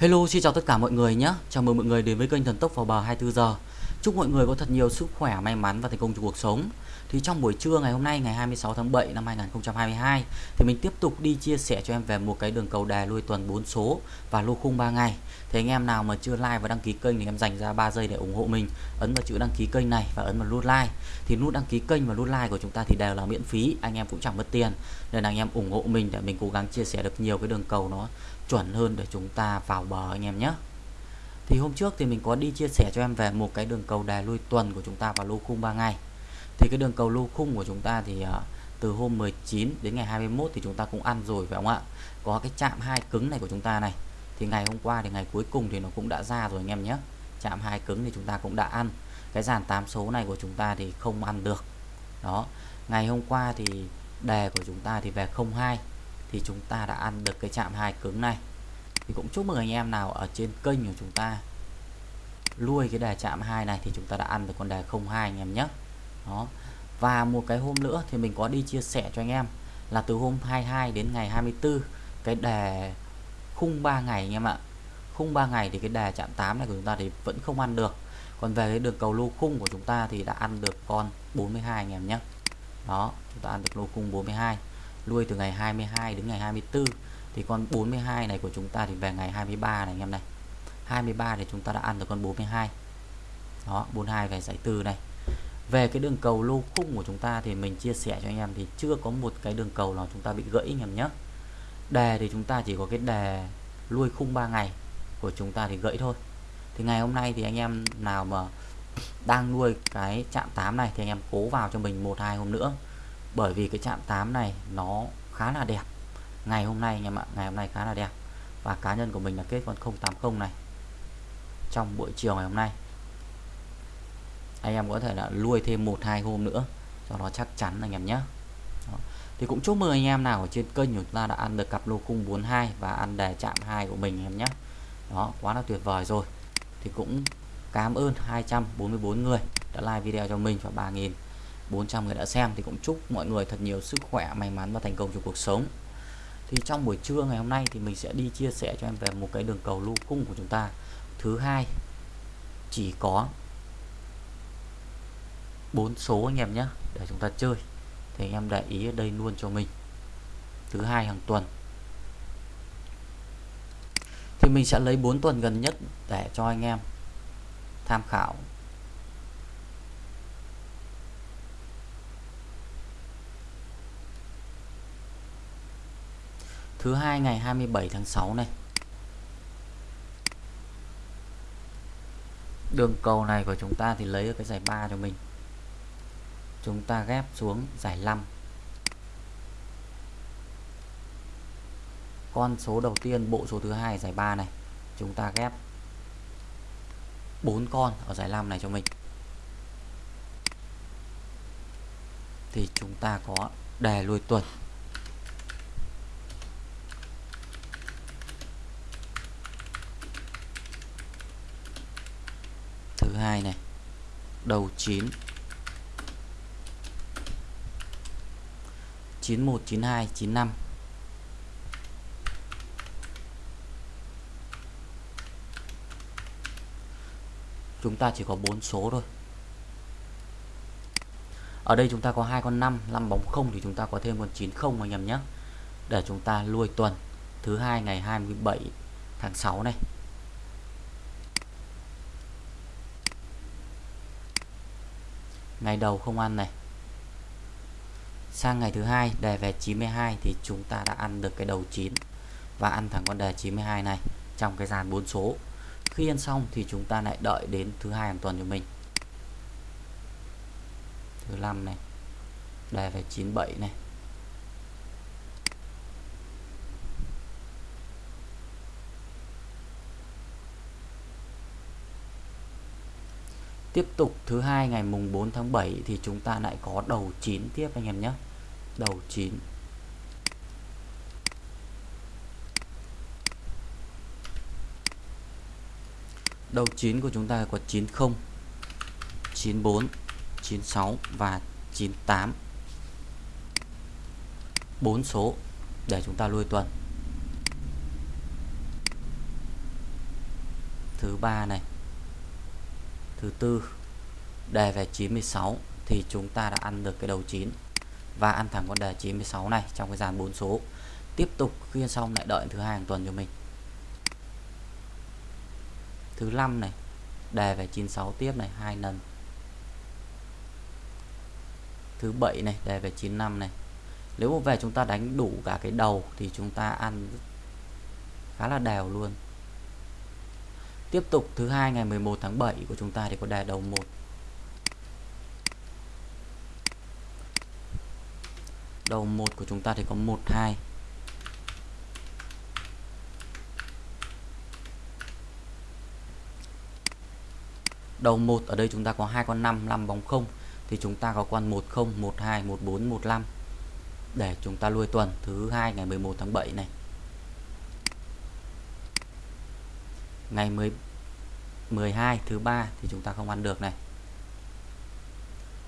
Hello xin chào tất cả mọi người nhé. Chào mừng mọi người đến với kênh Thần Tốc vào bờ 24 giờ. Chúc mọi người có thật nhiều sức khỏe, may mắn và thành công trong cuộc sống. Thì trong buổi trưa ngày hôm nay, ngày 26 tháng 7 năm 2022 Thì mình tiếp tục đi chia sẻ cho em về một cái đường cầu đè lui tuần 4 số và lô khung 3 ngày. Thì anh em nào mà chưa like và đăng ký kênh thì em dành ra 3 giây để ủng hộ mình, Ấn vào chữ đăng ký kênh này và ấn vào nút like. Thì nút đăng ký kênh và nút like của chúng ta thì đều là miễn phí, Anh em cũng chẳng mất tiền. Nên anh em ủng hộ mình để mình cố gắng chia sẻ được nhiều cái đường cầu nó chuẩn hơn để chúng ta vào bờ anh em nhé. Thì hôm trước thì mình có đi chia sẻ cho em về một cái đường cầu đè lui tuần của chúng ta vào lô khung 3 ngày thì cái đường cầu lô khung của chúng ta thì à, từ hôm 19 đến ngày 21 thì chúng ta cũng ăn rồi, phải không ạ? Có cái chạm hai cứng này của chúng ta này. Thì ngày hôm qua thì ngày cuối cùng thì nó cũng đã ra rồi anh em nhé. Chạm hai cứng thì chúng ta cũng đã ăn. Cái dàn 8 số này của chúng ta thì không ăn được. Đó. Ngày hôm qua thì đề của chúng ta thì về 02 thì chúng ta đã ăn được cái chạm hai cứng này. Thì cũng chúc mừng anh em nào ở trên kênh của chúng ta. Nuôi cái đề chạm hai này thì chúng ta đã ăn được con đề 02 anh em nhé đó. Và một cái hôm nữa thì mình có đi chia sẻ cho anh em là từ hôm 22 đến ngày 24 cái đề khung 3 ngày anh em ạ. Khung 3 ngày thì cái đề chạm 8 này của chúng ta thì vẫn không ăn được. Còn về cái đường cầu lô khung của chúng ta thì đã ăn được con 42 anh em nhé. Đó, chúng ta ăn được lô khung 42 nuôi từ ngày 22 đến ngày 24 thì con 42 này của chúng ta thì về ngày 23 này anh em này. 23 thì chúng ta đã ăn được con 42 đó 42 về giải tư này về cái đường cầu lô khung của chúng ta thì mình chia sẻ cho anh em thì chưa có một cái đường cầu nào chúng ta bị gãy anh em nhé. Đề thì chúng ta chỉ có cái đề lui khung 3 ngày của chúng ta thì gãy thôi. Thì ngày hôm nay thì anh em nào mà đang nuôi cái chạm 8 này thì anh em cố vào cho mình một hai hôm nữa. Bởi vì cái chạm 8 này nó khá là đẹp. Ngày hôm nay anh em ạ, ngày hôm nay khá là đẹp. Và cá nhân của mình là kết con 080 này. Trong buổi chiều ngày hôm nay anh em có thể là nuôi thêm một, hai hôm nữa. Cho nó chắc chắn anh em nhé. Đó. thì cũng chúc mừng anh em nào ở trên kênh của chúng ta đã ăn được cặp lô khung 42 và ăn đề chạm hai của mình em nhé. Đó, quá là tuyệt vời rồi. Thì cũng cảm ơn 244 người đã like video cho mình và 3.000 400 người đã xem. Thì cũng chúc mọi người thật nhiều sức khỏe, may mắn và thành công trong cuộc sống. Thì trong buổi trưa ngày hôm nay thì mình sẽ đi chia sẻ cho em về một cái đường cầu lô cung của chúng ta. Thứ hai, chỉ có bốn số anh em nhé để chúng ta chơi. Thì anh em để ý ở đây luôn cho mình. Thứ hai hàng tuần. Thì mình sẽ lấy 4 tuần gần nhất để cho anh em tham khảo. Thứ hai ngày 27 tháng 6 này. Đường cầu này của chúng ta thì lấy ở cái giải 3 cho mình chúng ta ghép xuống giải 5 con số đầu tiên, bộ số thứ hai, giải 3 này. Chúng ta ghép 4 con ở giải 5 này cho mình. Thì chúng ta có đề lùi tuần. Thứ hai này, đầu 9 91 92 95 chúng ta chỉ có 4 số thôi. Ở đây chúng ta có hai con 5 5 bóng không thì chúng ta có thêm con 90 anh em nhé. Để chúng ta lui tuần, thứ hai ngày 27 tháng 6 này. Ngày đầu không ăn này sang ngày thứ hai, đề về 92 thì chúng ta đã ăn được cái đầu 9 và ăn thẳng con đề 92 này trong cái dàn 4 số. Khi ăn xong thì chúng ta lại đợi đến thứ hai hàng tuần cho mình. Thứ năm này, đề về 97 này. Tiếp tục thứ hai ngày mùng 4 tháng 7 thì chúng ta lại có đầu 9 tiếp anh em nhé đầu 9 đầu 9 của chúng ta có 90 94 96 và 98 4 số để chúng ta lui tuần. Thứ ba này. Thứ tư. Đề về 96 thì chúng ta đã ăn được cái đầu 9 và ăn thẳng con đề 96 này trong cái dàn 4 số. Tiếp tục khuyên xong lại đợi thứ hai hàng tuần cho mình. Thứ năm này, đề về 96 tiếp này, hai lần. Thứ bảy này, đề về 95 này. Nếu mà về chúng ta đánh đủ cả cái đầu thì chúng ta ăn khá là đều luôn. Tiếp tục thứ hai ngày 11 tháng 7 của chúng ta thì có đề đầu 1 đầu 1 của chúng ta thì có 1 2 đầu 1 ở đây chúng ta có hai con 5 5 bóng 0 thì chúng ta có con 10 12 14 15 để chúng ta lui tuần thứ hai ngày 11 tháng 7 này. Ngày 10 12 thứ ba thì chúng ta không ăn được này.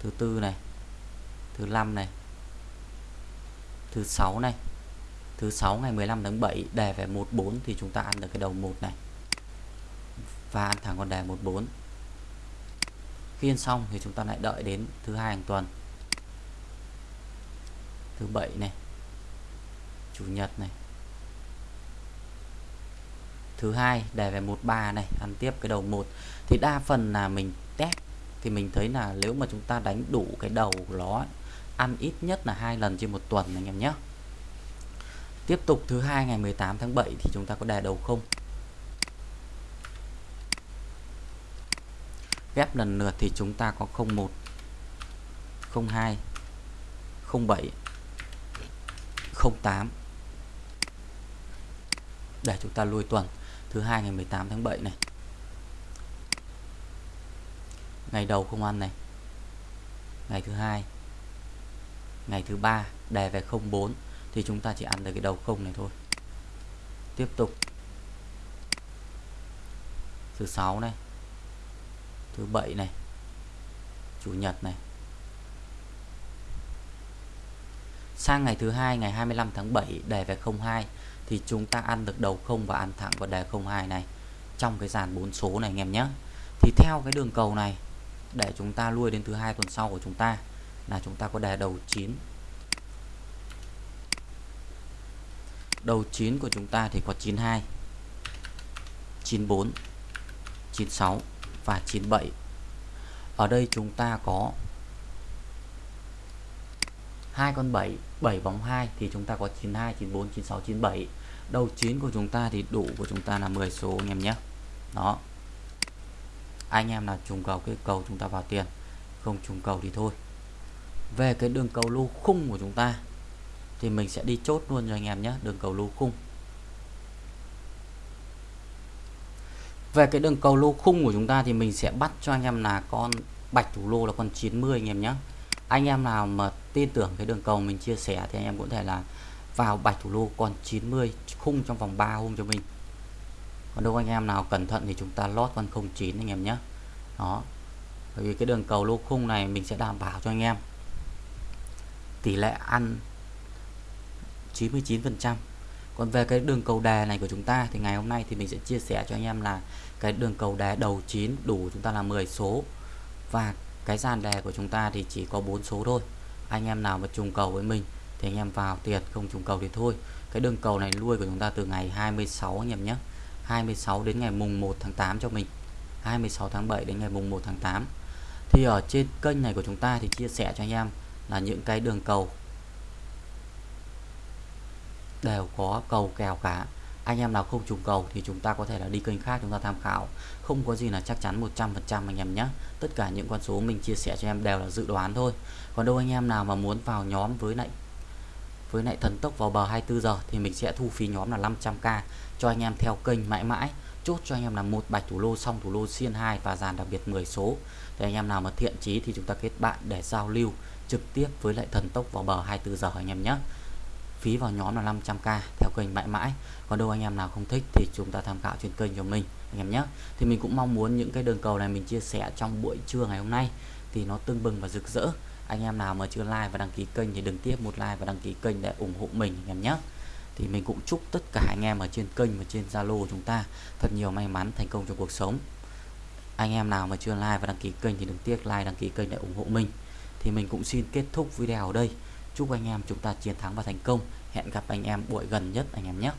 Thứ tư này, thứ năm này thứ sáu này. Thứ sáu ngày 15 tháng 7 đề về 14 thì chúng ta ăn được cái đầu 1 này. Và ăn thẳng con đề 14 khi ăn xong thì chúng ta lại đợi đến thứ hai hàng tuần. Thứ bảy này. Chủ nhật này. Thứ hai đề về 13 này, ăn tiếp cái đầu 1 thì đa phần là mình test, thì mình thấy là nếu mà chúng ta đánh đủ cái đầu của nó ăn ít nhất là hai lần trên một tuần anh em nhé. Tiếp tục thứ hai ngày 18 tháng 7 thì chúng ta có đề đầu không? Ghép lần lượt thì chúng ta có 01 02 07 08 để chúng ta lui tuần, thứ hai ngày 18 tháng 7 này. Ngày đầu không ăn này. Ngày thứ hai ngày thứ ba đề về 04 thì chúng ta chỉ ăn được cái đầu không này thôi. Tiếp tục. Thứ sáu này. Thứ bảy này. Chủ nhật này. Sang ngày thứ hai, ngày 25 tháng 7 đề về 02 thì chúng ta ăn được đầu không và ăn thẳng vào đề 02 này. Trong cái dàn bốn số này anh em nhé. Thì theo cái đường cầu này, để chúng ta lui đến thứ hai tuần sau của chúng ta là chúng ta có đề đầu 9 đầu 9 của chúng ta thì có 92 94 96 và 97 ở đây chúng ta có hai con 7 7 bóng 2 thì chúng ta có 92 94 96 97 đầu 9 của chúng ta thì đủ của chúng ta là 10 số anh em nhé. Đó. Anh em nào trùng cầu cái cầu chúng ta vào tiền, không trùng cầu thì thôi về cái đường cầu lô khung của chúng ta, thì mình sẽ đi chốt luôn cho anh em nhé, đường cầu lô khung. Về cái đường cầu lô khung của chúng ta thì mình sẽ bắt cho anh em là con bạch thủ lô là con 90 anh em nhé. Anh em nào mà tin tưởng cái đường cầu mình chia sẻ thì anh em cũng thể là vào bạch thủ lô con 90 khung trong vòng 3 hôm cho mình. Còn đâu anh em nào cẩn thận thì chúng ta lót con 09 anh em nhé. Đó, bởi vì cái đường cầu lô khung này mình sẽ đảm bảo cho anh em tỷ lệ ăn 99% còn về cái đường cầu đề này của chúng ta thì ngày hôm nay thì mình sẽ chia sẻ cho anh em là cái đường cầu đề đầu 9 đủ chúng ta là 10 số. Và cái dàn đề của chúng ta thì chỉ có 4 số thôi. Anh em nào mà trùng cầu với mình thì anh em vào tiền, không trùng cầu thì thôi. Cái đường cầu này lui của chúng ta từ ngày 26 anh em nhé. 26 đến ngày mùng 1 tháng 8 cho mình. 26 tháng 7 đến ngày mùng 1 tháng 8 thì ở trên kênh này của chúng ta thì chia sẻ cho anh em là những cái đường cầu. Đều có cầu kèo cả. Anh em nào không trùng cầu thì chúng ta có thể là đi kênh khác chúng ta tham khảo. Không có gì là chắc chắn 100% anh em nhé. Tất cả những con số mình chia sẻ cho em đều là dự đoán thôi. Còn đâu anh em nào mà muốn vào nhóm với lại với lại thần tốc vào bờ 24 giờ thì mình sẽ thu phí nhóm là 500k cho anh em theo kênh mãi mãi. Chốt cho anh em là một bạch thủ lô xong thủ lô xiên 2 và dàn đặc biệt 10 số. Để anh em nào mà thiện chí thì chúng ta kết bạn để giao lưu trực tiếp với lại thần tốc vào bờ 24 giờ anh em nhé. Phí vào nhóm là 500k theo kênh mãi mãi. Còn đâu anh em nào không thích thì chúng ta tham khảo trên kênh của mình, anh em nhé. Thì mình cũng mong muốn những cái đường cầu này mình chia sẻ trong buổi trưa ngày hôm nay thì nó tưng bừng và rực rỡ. Anh em nào mà chưa like và đăng ký kênh thì đừng tiếp một like và đăng ký kênh để ủng hộ mình, anh em nhé. Thì mình cũng chúc tất cả anh em ở trên kênh và trên Zalo của chúng ta thật nhiều may mắn thành công trong cuộc sống. Anh em nào mà chưa like và đăng ký kênh thì đừng tiếc like, đăng ký kênh để ủng hộ mình thì mình cũng xin kết thúc video ở đây. Chúc anh em chúng ta chiến thắng và thành công. Hẹn gặp anh em buổi gần nhất anh em nhé.